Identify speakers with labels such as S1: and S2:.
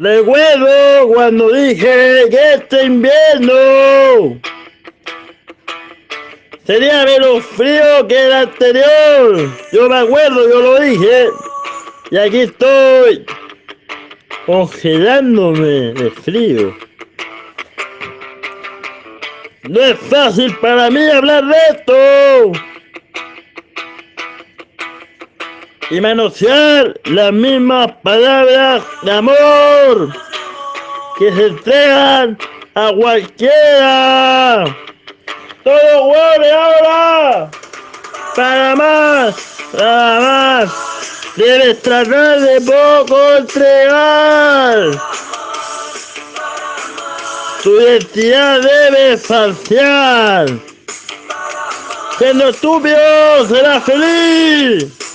S1: Recuerdo cuando dije que este invierno sería menos frío que el anterior. Yo me acuerdo, yo lo dije. Y aquí estoy congelándome de frío. No es fácil para mí hablar de esto. Y manosear las mismas palabras de amor que se entregan a cualquiera. Todo vuelve ahora. Para más, para más. Debes tratar de poco entregar. Tu identidad debe falsear. Siendo estúpido, serás feliz.